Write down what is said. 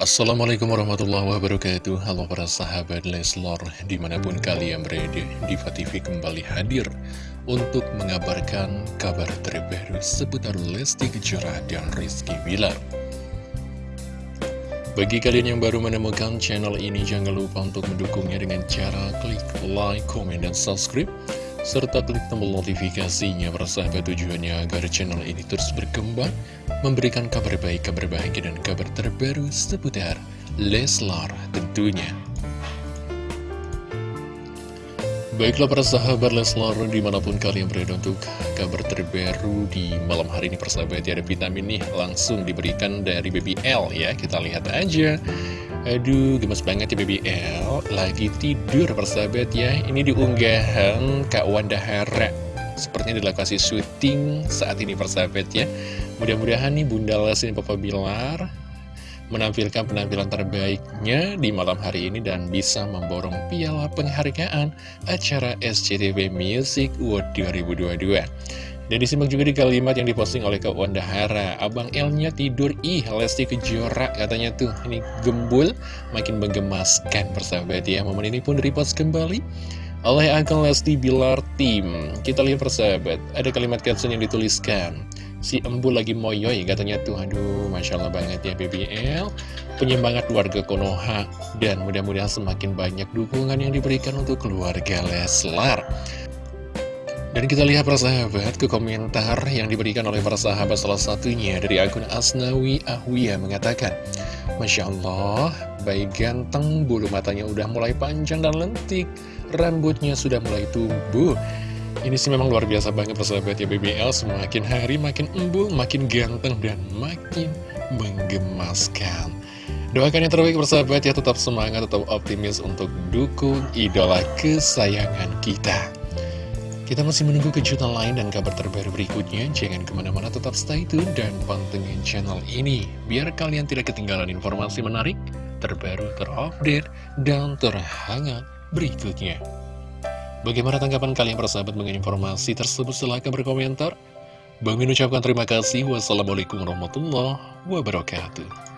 Assalamualaikum warahmatullahi wabarakatuh. Halo para sahabat Leslor Di mana pun kalian berada Diva TV kembali hadir Untuk mengabarkan kabar terbaru Seputar Lesti Kejora dan Rizky Bilar. Bagi kalian yang baru menemukan channel ini Jangan lupa untuk mendukungnya dengan cara Klik like, komen, dan subscribe serta klik tombol notifikasinya persahabat tujuannya agar channel ini terus berkembang, memberikan kabar baik, kabar bahagia, dan kabar terbaru seputar Leslar tentunya. Baiklah para sahabat Leslar di mana pun kalian berada untuk kabar terbaru di malam hari ini persahabat ya ada vitamin nih langsung diberikan dari BBL ya kita lihat aja Aduh, gemes banget ya BBL Lagi tidur persahabat ya. Ini diunggahan Kak Wanda Hara. Sepertinya di lokasi syuting saat ini persahabat ya. Mudah-mudahan nih Bunda Lesti dan Papa Bilar Menampilkan penampilan terbaiknya di malam hari ini Dan bisa memborong piala penghargaan Acara SCTV Music World 2022 dan disimak juga di kalimat yang diposting oleh Kak Wanda Hara Abang L-nya tidur, ih Lesti Kejora katanya tuh. Ini gembul, makin menggemaskan persahabat ya. Momen ini pun repost kembali oleh akun Lesti Bilar Team Kita lihat persahabat, ada kalimat caption yang dituliskan. Si embul lagi moyoy katanya tuh. Aduh, Masya Allah banget ya BBL Penyemangat warga Konoha Dan mudah-mudahan semakin banyak dukungan yang diberikan untuk keluarga Leslar dan kita lihat para sahabat ke komentar yang diberikan oleh para sahabat salah satunya dari akun Asnawi Ahwiya mengatakan Masya Allah, baik ganteng, bulu matanya udah mulai panjang dan lentik, rambutnya sudah mulai tumbuh. Ini sih memang luar biasa banget persahabat ya BBL, semakin hari makin embul, makin ganteng dan makin menggemaskan. Doakan yang terbaik persahabat ya, tetap semangat, tetap optimis untuk dukung idola kesayangan kita. Kita masih menunggu kejutan lain dan kabar terbaru berikutnya. Jangan ke mana-mana tetap stay tune dan pantengin channel ini. Biar kalian tidak ketinggalan informasi menarik, terbaru, terupdate, dan terhangat berikutnya. Bagaimana tanggapan kalian persahabat mengenai informasi tersebut? Silahkan berkomentar. Bang ucapkan terima kasih. Wassalamualaikum warahmatullahi wabarakatuh.